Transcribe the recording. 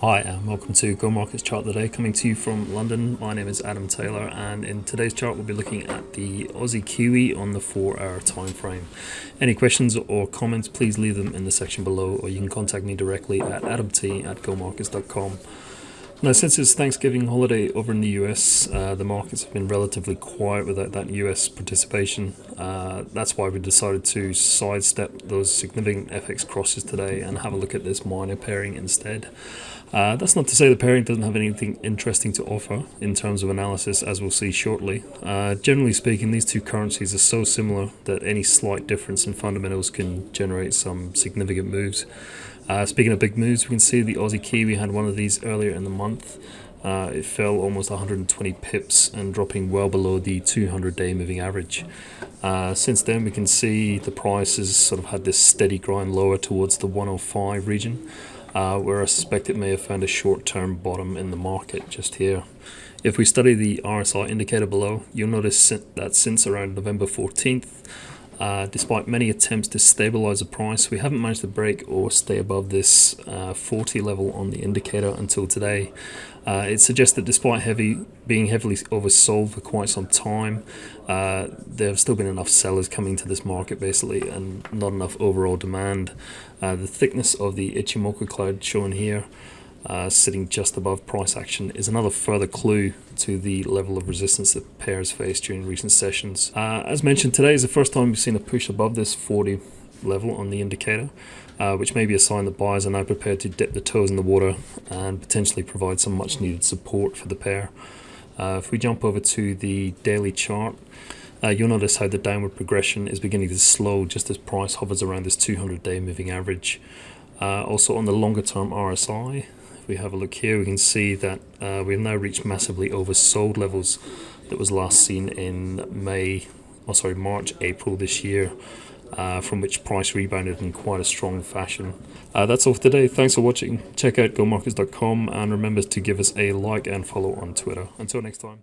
Hi and welcome to Go Markets Chart today coming to you from London. My name is Adam Taylor and in today's chart we'll be looking at the Aussie Kiwi on the 4 hour time frame. Any questions or comments please leave them in the section below or you can contact me directly at adamt at gomarkets.com. Now, since it's Thanksgiving holiday over in the US, uh, the markets have been relatively quiet without that US participation. Uh, that's why we decided to sidestep those significant FX crosses today and have a look at this minor pairing instead. Uh, that's not to say the pairing doesn't have anything interesting to offer in terms of analysis, as we'll see shortly. Uh, generally speaking, these two currencies are so similar that any slight difference in fundamentals can generate some significant moves. Uh, speaking of big moves, we can see the Aussie Kiwi had one of these earlier in the month. Uh, it fell almost 120 pips and dropping well below the 200 day moving average. Uh, since then, we can see the price has sort of had this steady grind lower towards the 105 region, uh, where I suspect it may have found a short term bottom in the market just here. If we study the RSI indicator below, you'll notice that since around November 14th, uh, despite many attempts to stabilize the price, we haven't managed to break or stay above this uh, 40 level on the indicator until today. Uh, it suggests that despite heavy being heavily oversold for quite some time, uh, there have still been enough sellers coming to this market basically and not enough overall demand. Uh, the thickness of the Ichimoku cloud shown here uh, sitting just above price action is another further clue to the level of resistance that pairs faced during recent sessions. Uh, as mentioned, today is the first time we've seen a push above this 40 level on the indicator, uh, which may be a sign that buyers are now prepared to dip the toes in the water and potentially provide some much needed support for the pair. Uh, if we jump over to the daily chart, uh, you'll notice how the downward progression is beginning to slow just as price hovers around this 200 day moving average. Uh, also on the longer term RSI, we have a look here, we can see that uh, we've now reached massively oversold levels that was last seen in May, oh sorry, March, April this year, uh, from which price rebounded in quite a strong fashion. Uh, that's all for today. Thanks for watching. Check out gomarkets.com and remember to give us a like and follow on Twitter. Until next time.